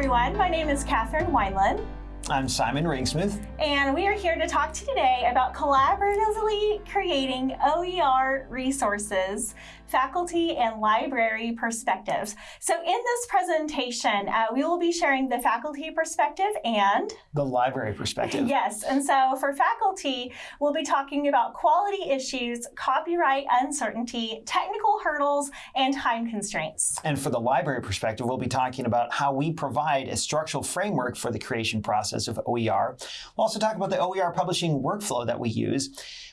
everyone. My name is Catherine Wineland. I'm Simon Ringsmith. And we are here to talk to you today about collaboratively creating OER resources faculty and library perspectives. So in this presentation, uh, we will be sharing the faculty perspective and the library perspective. Yes, and so for faculty, we'll be talking about quality issues, copyright uncertainty, technical hurdles, and time constraints. And for the library perspective, we'll be talking about how we provide a structural framework for the creation process of OER. We'll also talk about the OER publishing workflow that we use.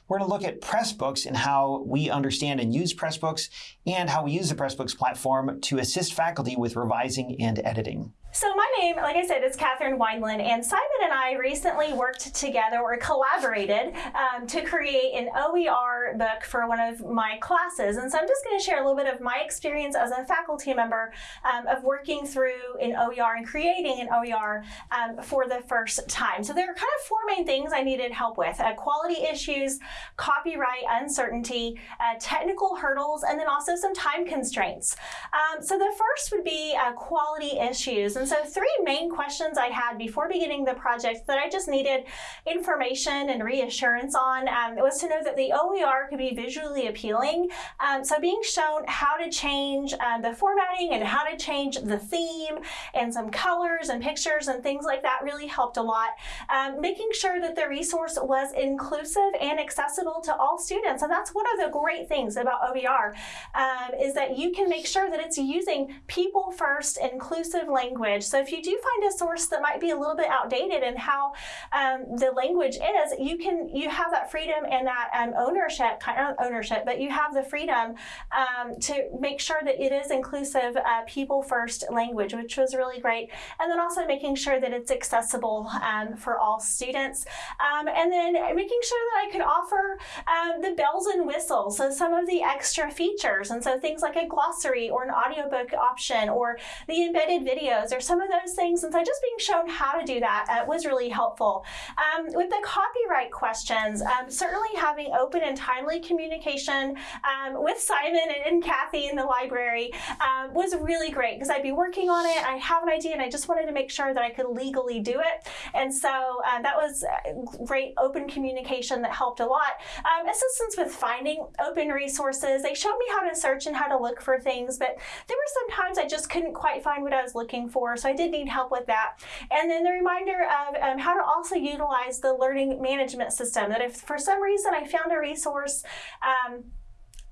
We're going to look at Pressbooks and how we understand and use Pressbooks and how we use the Pressbooks platform to assist faculty with revising and editing. So my name, like I said, is Catherine Wineland, and Simon and I recently worked together or collaborated um, to create an OER book for one of my classes. And so I'm just going to share a little bit of my experience as a faculty member um, of working through an OER and creating an OER um, for the first time. So there are kind of four main things I needed help with. Uh, quality issues, copyright uncertainty, uh, technical hurdles, and then also some time constraints. Um, so the first would be uh, quality issues. And so three main questions I had before beginning the project that I just needed information and reassurance on um, was to know that the OER could be visually appealing. Um, so being shown how to change um, the formatting and how to change the theme and some colors and pictures and things like that really helped a lot. Um, making sure that the resource was inclusive and accessible to all students. And that's one of the great things about OER um, is that you can make sure that it's using people first inclusive language language. So if you do find a source that might be a little bit outdated in how um, the language is, you can you have that freedom and that um, ownership, kind of ownership, but you have the freedom um, to make sure that it is inclusive, uh, people first language, which was really great. And then also making sure that it's accessible um, for all students. Um, and then making sure that I could offer um, the bells and whistles, so some of the extra features. And so things like a glossary or an audiobook option or the embedded videos or some of those things. And so just being shown how to do that uh, was really helpful. Um, with the copyright questions, um, certainly having open and timely communication um, with Simon and, and, Kathy in the library um, was really great because I'd be working on it, I have an idea, and I just wanted to make sure that I could legally do it. And so uh, that was uh, great open communication that helped a lot. Um, assistance with finding open resources. They showed me how to search and how to look for things, but there were some times I just couldn't quite find what I was looking for so I did need help with that. And then the reminder of um, how to also utilize the learning management system, that if for some reason I found a resource um,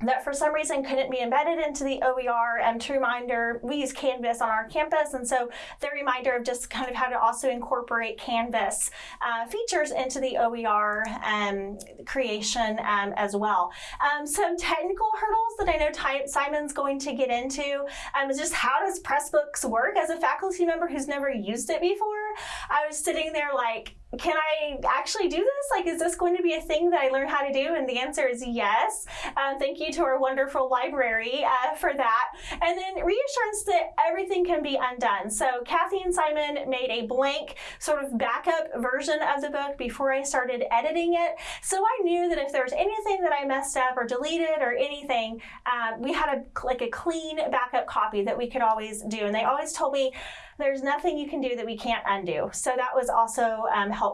that for some reason couldn't be embedded into the OER. And to reminder, we use Canvas on our campus, and so the reminder of just kind of how to also incorporate Canvas uh, features into the OER um, creation um, as well. Um, some technical hurdles that I know Simon's going to get into um, is just how does Pressbooks work as a faculty member who's never used it before. I was sitting there like, can I actually do this? Like, is this going to be a thing that I learn how to do? And the answer is yes. Uh, thank you to our wonderful library uh, for that. And then reassurance that everything can be undone. So Kathy and Simon made a blank sort of backup version of the book before I started editing it. So I knew that if there was anything that I messed up or deleted or anything, uh, we had a, like a clean backup copy that we could always do. And they always told me, there's nothing you can do that we can't undo. So that was also um, helpful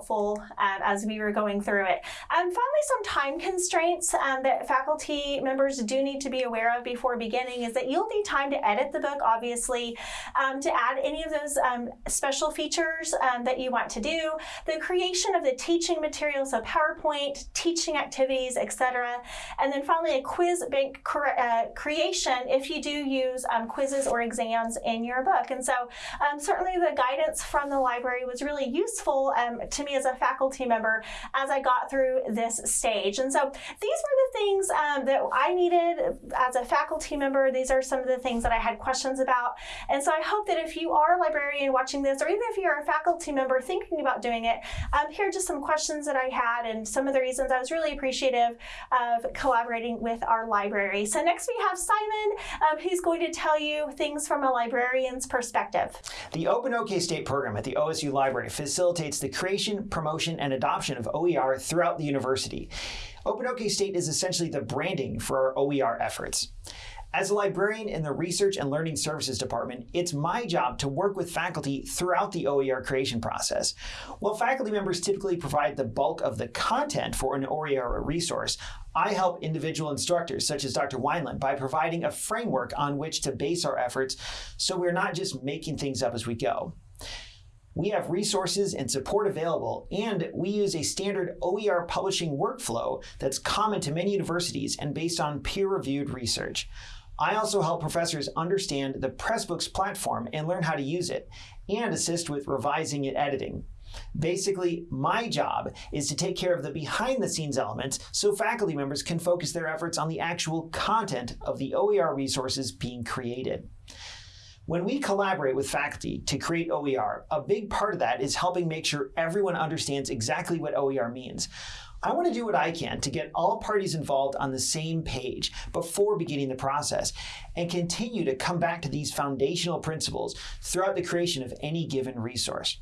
um, as we were going through it. And finally, some time constraints um, that faculty members do need to be aware of before beginning is that you'll need time to edit the book, obviously, um, to add any of those um, special features that you want to do, the creation of the teaching materials, so PowerPoint, teaching activities, etc. And then finally, a quiz bank uh, creation if you do use quizzes or exams in your book. And so um, certainly the guidance from the library was really useful um, to me as a faculty member as I got through this stage. And so these were the things um, that I needed as a faculty member. These are some of the things that I had questions about. And so I hope that if you are a librarian watching this, or even if you're a faculty member thinking about doing it, um, here are just some questions that I had and some of the reasons I was really appreciative of collaborating with our library. So next we have Simon, um, who's going to tell you things from a librarian's perspective. The Open OK State program at the OSU Library facilitates the creation, promotion, and adoption of OER throughout the university. Open State is essentially the branding for our OER efforts. As a librarian in the Research and Learning Services Department, it's my job to work with faculty throughout the OER creation process. While faculty members typically provide the bulk of the content for an OER resource, I help individual instructors, such as Dr. Wineland, by providing a framework on which to base our efforts so we're not just making things up as we go. We have resources and support available, and we use a standard OER publishing workflow that's common to many universities and based on peer-reviewed research. I also help professors understand the Pressbooks platform and learn how to use it, and assist with revising and editing. Basically, my job is to take care of the behind the scenes elements so faculty members can focus their efforts on the actual content of the OER resources being created. When we collaborate with faculty to create OER, a big part of that is helping make sure everyone understands exactly what OER means. I want to do what I can to get all parties involved on the same page before beginning the process and continue to come back to these foundational principles throughout the creation of any given resource.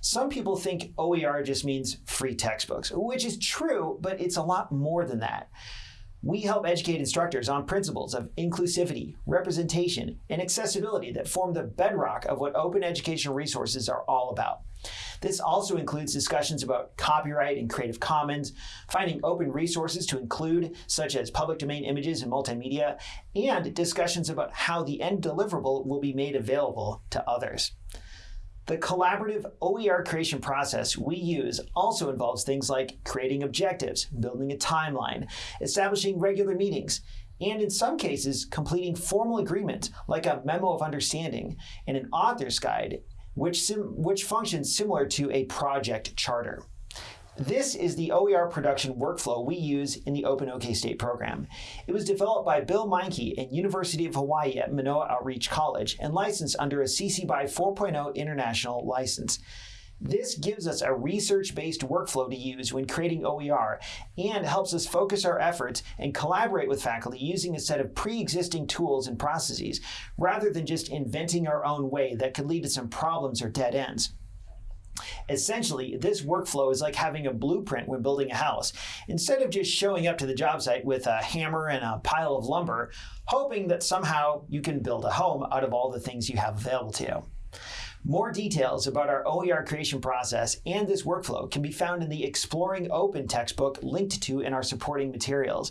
Some people think OER just means free textbooks, which is true, but it's a lot more than that. We help educate instructors on principles of inclusivity, representation, and accessibility that form the bedrock of what open educational resources are all about. This also includes discussions about copyright and Creative Commons, finding open resources to include, such as public domain images and multimedia, and discussions about how the end deliverable will be made available to others. The collaborative OER creation process we use also involves things like creating objectives, building a timeline, establishing regular meetings, and in some cases, completing formal agreements like a memo of understanding and an author's guide, which, which functions similar to a project charter. This is the OER production workflow we use in the Open OK State program. It was developed by Bill Meinke at University of Hawaii at Manoa Outreach College and licensed under a CC BY 4.0 international license. This gives us a research-based workflow to use when creating OER and helps us focus our efforts and collaborate with faculty using a set of pre-existing tools and processes rather than just inventing our own way that could lead to some problems or dead ends. Essentially, this workflow is like having a blueprint when building a house. Instead of just showing up to the job site with a hammer and a pile of lumber, hoping that somehow you can build a home out of all the things you have available to you. More details about our OER creation process and this workflow can be found in the Exploring Open textbook linked to in our supporting materials.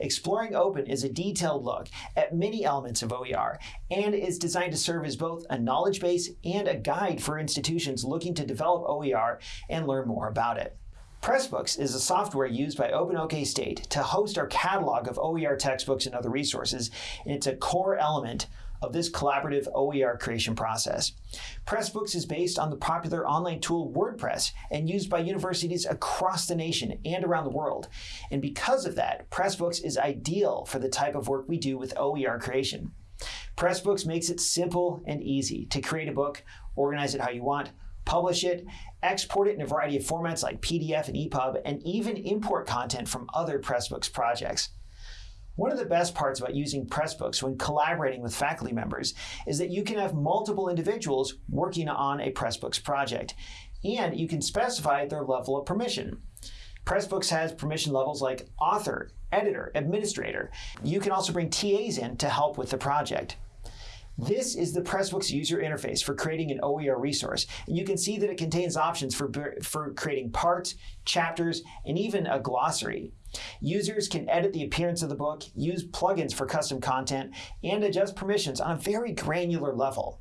Exploring Open is a detailed look at many elements of OER and is designed to serve as both a knowledge base and a guide for institutions looking to develop OER and learn more about it. Pressbooks is a software used by OpenOK State to host our catalog of OER textbooks and other resources, and it's a core element of this collaborative OER creation process. Pressbooks is based on the popular online tool WordPress and used by universities across the nation and around the world. And because of that, Pressbooks is ideal for the type of work we do with OER creation. Pressbooks makes it simple and easy to create a book, organize it how you want, publish it, export it in a variety of formats like PDF and EPUB, and even import content from other Pressbooks projects. One of the best parts about using Pressbooks when collaborating with faculty members is that you can have multiple individuals working on a Pressbooks project, and you can specify their level of permission. Pressbooks has permission levels like author, editor, administrator. You can also bring TAs in to help with the project. This is the Pressbooks user interface for creating an OER resource. And you can see that it contains options for, for creating parts, chapters, and even a glossary. Users can edit the appearance of the book, use plugins for custom content, and adjust permissions on a very granular level.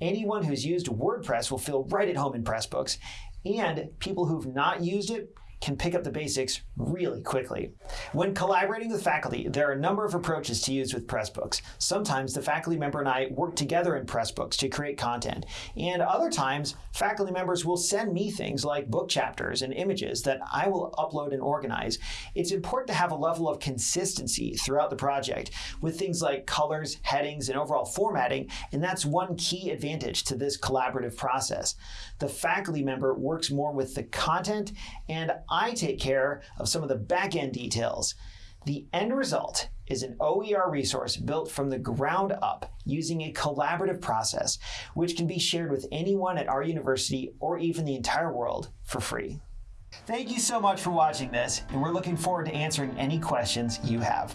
Anyone who's used WordPress will feel right at home in Pressbooks, and people who've not used it can pick up the basics really quickly. When collaborating with faculty, there are a number of approaches to use with Pressbooks. Sometimes the faculty member and I work together in Pressbooks to create content, and other times faculty members will send me things like book chapters and images that I will upload and organize. It's important to have a level of consistency throughout the project with things like colors, headings, and overall formatting, and that's one key advantage to this collaborative process. The faculty member works more with the content and I take care of some of the back end details. The end result is an OER resource built from the ground up using a collaborative process, which can be shared with anyone at our university or even the entire world for free. Thank you so much for watching this, and we're looking forward to answering any questions you have.